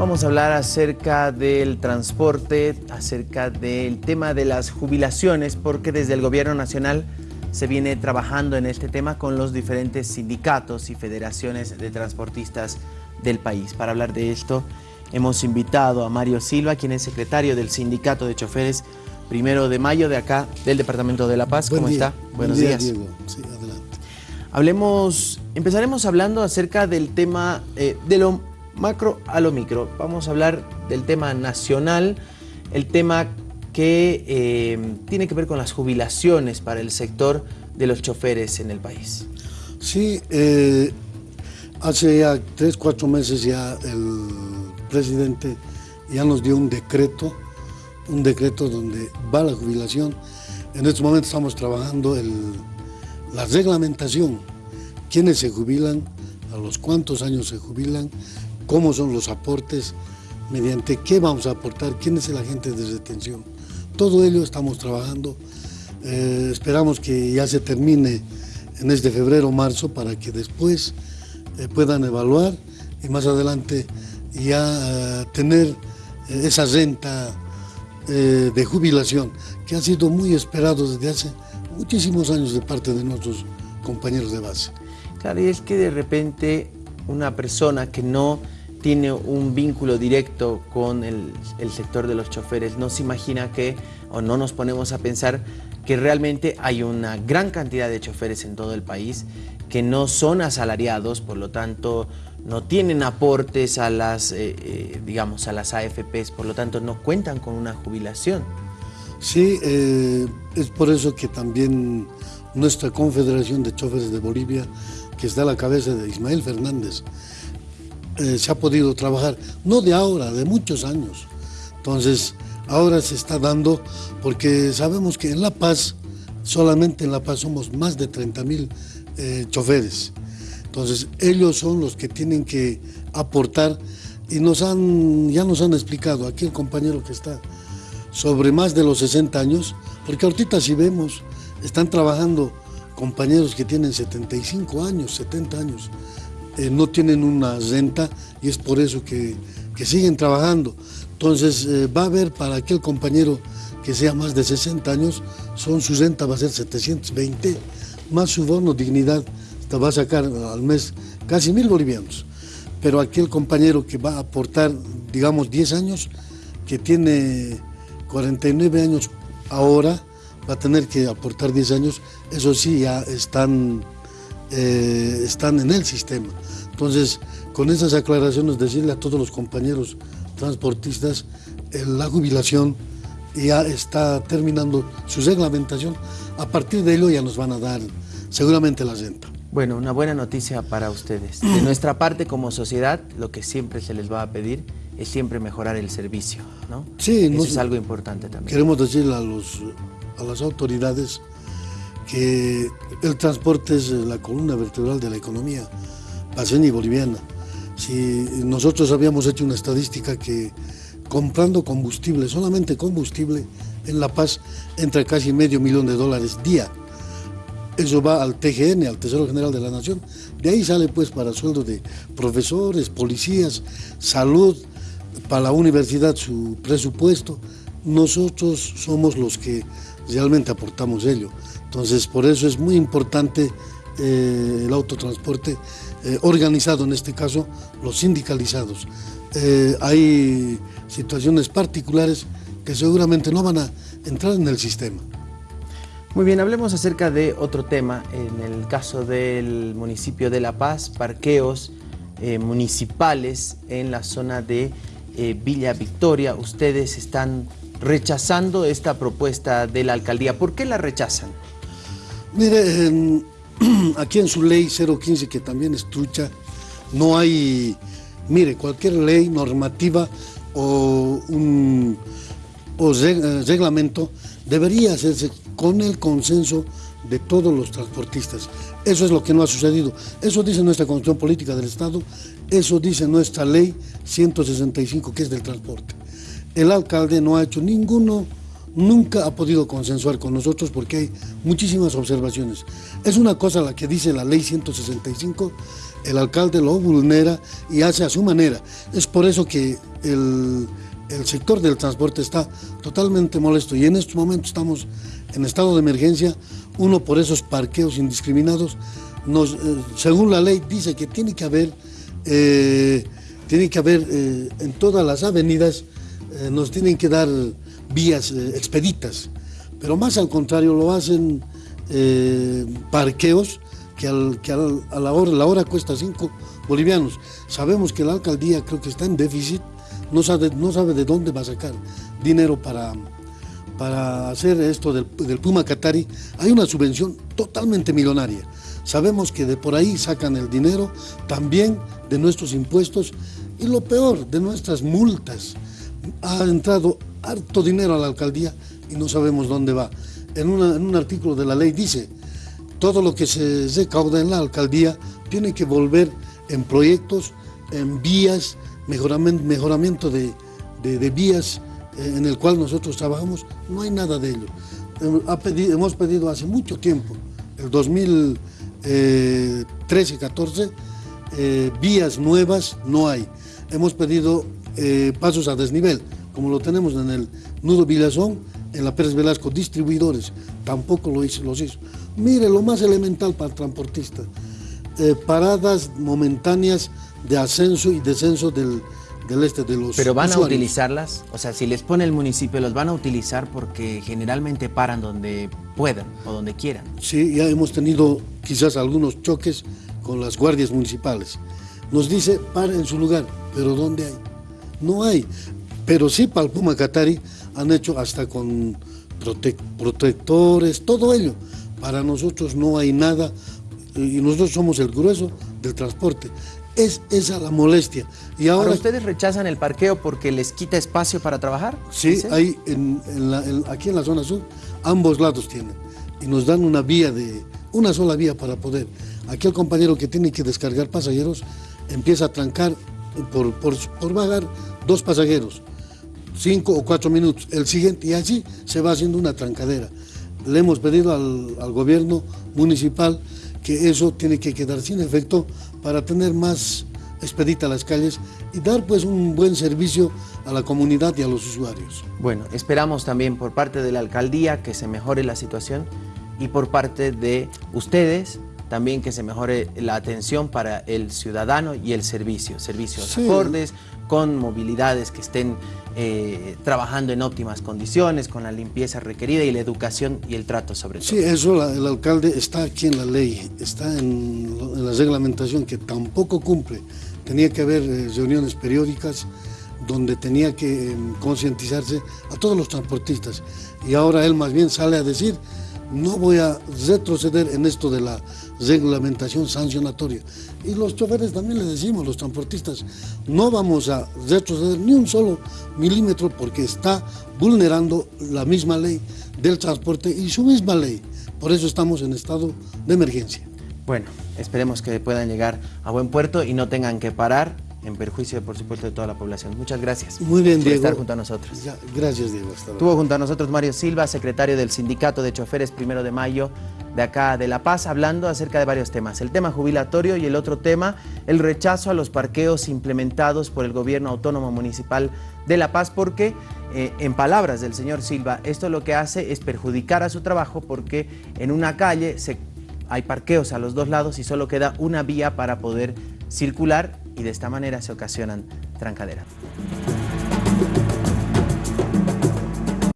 Vamos a hablar acerca del transporte, acerca del tema de las jubilaciones, porque desde el Gobierno Nacional se viene trabajando en este tema con los diferentes sindicatos y federaciones de transportistas del país. Para hablar de esto, hemos invitado a Mario Silva, quien es secretario del Sindicato de Choferes Primero de Mayo de acá, del Departamento de La Paz. ¿Cómo está? Buenos días. Diego. Sí, adelante. Hablemos, empezaremos hablando acerca del tema eh, de lo macro a lo micro. Vamos a hablar del tema nacional, el tema que eh, tiene que ver con las jubilaciones para el sector de los choferes en el país. Sí, eh, hace ya tres, cuatro meses ya el presidente ya nos dio un decreto, un decreto donde va la jubilación. En este momento estamos trabajando el, la reglamentación, quiénes se jubilan, a los cuántos años se jubilan, cómo son los aportes, mediante qué vamos a aportar, quién es el agente de retención. Todo ello estamos trabajando. Eh, esperamos que ya se termine en este febrero marzo para que después eh, puedan evaluar y más adelante ya eh, tener esa renta de jubilación que ha sido muy esperado desde hace muchísimos años de parte de nuestros compañeros de base. Claro, y es que de repente una persona que no tiene un vínculo directo con el, sector de los choferes, no se imagina que, o no nos ponemos a pensar que realmente hay una gran cantidad de choferes en todo el país que no son asalariados, por lo tanto no tienen aportes a las, eh, eh, digamos, a las AFPs, por lo tanto no cuentan con una jubilación. Sí, eh, es por eso que también nuestra Confederación de Choferes de Bolivia, que está a la cabeza de Ismael Fernández, eh, se ha podido trabajar, no de ahora, de muchos años. Entonces, ahora se está dando, porque sabemos que en La Paz, solamente en La Paz somos más de 30 mil eh, choferes. Entonces, ellos son los que tienen que aportar y nos han, ya nos han explicado, aquí el compañero que está, sobre más de los 60 años, porque ahorita si vemos, están trabajando compañeros que tienen 75 años, 70 años, eh, no tienen una renta y es por eso que, siguen trabajando. Entonces eh, va a haber para aquel compañero que sea más de 60 años, son su renta va a ser 720, más su bono dignidad te va a sacar al mes casi mil bolivianos. Pero aquel compañero que va a aportar, digamos, 10 años, que tiene 49 años ahora, va a tener que aportar 10 años, eso sí, ya están eh, están en el sistema. Entonces, con esas aclaraciones, decirle a todos los compañeros transportistas, eh, la jubilación ya está terminando su reglamentación. A partir de ello ya nos van a dar seguramente la renta. Bueno, una buena noticia para ustedes. De nuestra parte como sociedad, lo que siempre se les va a pedir es siempre mejorar el servicio, ¿no? Sí. Eso es algo importante también. Queremos decirle a, los, a las autoridades que el transporte es la columna vertebral de la economía paseña y boliviana. Si nosotros habíamos hecho una estadística que comprando combustible, solamente combustible, en La Paz entra casi medio millón de dólares día. Eso va al TGN, al Tesoro General de la Nación. De ahí sale pues para sueldo de profesores, policías, salud, para la universidad su presupuesto. Nosotros somos los que realmente aportamos ello. Entonces, por eso es muy importante eh, el autotransporte eh, organizado, en este caso, los sindicalizados. Eh, hay situaciones particulares que seguramente no van a entrar en el sistema. Muy bien, hablemos acerca de otro tema. En el caso del municipio de La Paz, parqueos municipales en la zona de Villa Victoria. Ustedes están rechazando esta propuesta de la alcaldía. ¿Por qué la rechazan? Mire, aquí en su ley 015, que también es trucha, no hay, mire, cualquier ley normativa o un eh, reglamento debería hacerse con el consenso de todos los transportistas. Eso es lo que no ha sucedido. Eso dice nuestra Constitución Política del Estado, eso dice nuestra ley 165, que es del transporte. El alcalde no ha hecho ninguno nunca ha podido consensuar con nosotros porque hay muchísimas observaciones. Es una cosa la que dice la ley 165, el alcalde lo vulnera y hace a su manera. Es por eso que el, sector del transporte está totalmente molesto y en este momento estamos en estado de emergencia, uno por esos parqueos indiscriminados, eh, según la ley dice que tiene que haber, eh, tiene que haber eh, en todas las avenidas, nos tienen que dar vías expeditas, pero más al contrario lo hacen parqueos que, a la hora, la hora cuesta 5 bolivianos. Sabemos que la alcaldía creo que está en déficit, no sabe, no sabe de dónde va a sacar dinero para, para hacer esto del, Puma Catari. Hay una subvención totalmente millonaria. Sabemos que de por ahí sacan el dinero, también de nuestros impuestos y lo peor, de nuestras multas. Ha entrado harto dinero a la alcaldía y no sabemos dónde va. En, en un artículo de la ley dice todo lo que se recauda en la alcaldía tiene que volver en proyectos, en vías, mejoramiento, mejoramiento de, vías eh, en el cual nosotros trabajamos, no hay nada de ello. hemos pedido hace mucho tiempo, el 2013-14, eh, vías nuevas no hay. Hemos pedido eh, pasos a desnivel, como lo tenemos en el Nudo Villazón, en la Pérez Velasco, distribuidores, tampoco lo hizo, los hizo. Mire, lo más elemental para el transportista, eh, paradas momentáneas de ascenso y descenso del, este de los ¿Pero van a utilizarlas? O sea, si les pone el municipio, ¿los van a utilizar porque generalmente paran donde puedan o donde quieran? Sí, ya hemos tenido quizás algunos choques con las guardias municipales. Nos dice, para en su lugar, pero ¿dónde hay? No hay. Pero sí para el Puma Catari han hecho hasta con protectores, todo ello. Para nosotros no hay nada y nosotros somos el grueso del transporte. Es esa la molestia. Y ahora, ustedes rechazan el parqueo porque les quita espacio para trabajar? Sí, hay aquí en la zona sur, ambos lados tienen. Y nos dan una vía de, una sola vía para poder. Aquí el compañero que tiene que descargar pasajeros empieza a trancar por, por, por bajar dos pasajeros cinco o cuatro minutos, el siguiente, y así se va haciendo una trancadera. Le hemos pedido al, gobierno municipal que eso tiene que quedar sin efecto para tener más expedita las calles y dar pues un buen servicio a la comunidad y a los usuarios. Bueno, esperamos también por parte de la alcaldía que se mejore la situación y por parte de ustedes también que se mejore la atención para el ciudadano y el servicio, servicios acordes, con movilidades que estén eh, trabajando en óptimas condiciones, con la limpieza requerida y la educación y el trato sobre todo. Sí, eso el alcalde está aquí en la ley, está en, la reglamentación que tampoco cumple. Tenía que haber eh, reuniones periódicas donde tenía que em, concientizarse a todos los transportistas. Y ahora él más bien sale a decir no voy a retroceder en esto de la reglamentación sancionatoria. Y los choferes también les decimos, los transportistas, no vamos a retroceder ni un solo milímetro porque está vulnerando la misma ley del transporte y su misma ley. Por eso estamos en estado de emergencia. Bueno, esperemos que puedan llegar a buen puerto y no tengan que parar en perjuicio, por supuesto, de toda la población. Muchas gracias Muy bien, por estar junto a nosotros. gracias, Diego. Estuvo junto a nosotros Mario Silva, secretario del Sindicato de Choferes Primero de Mayo de acá de La Paz, hablando acerca de varios temas. El tema jubilatorio y el otro tema, el rechazo a los parqueos implementados por el gobierno autónomo municipal de La Paz, porque, eh, en palabras del señor Silva, esto lo que hace es perjudicar a su trabajo porque en una calle se, hay parqueos a los dos lados y solo queda una vía para poder circular y de esta manera se ocasionan trancaderas.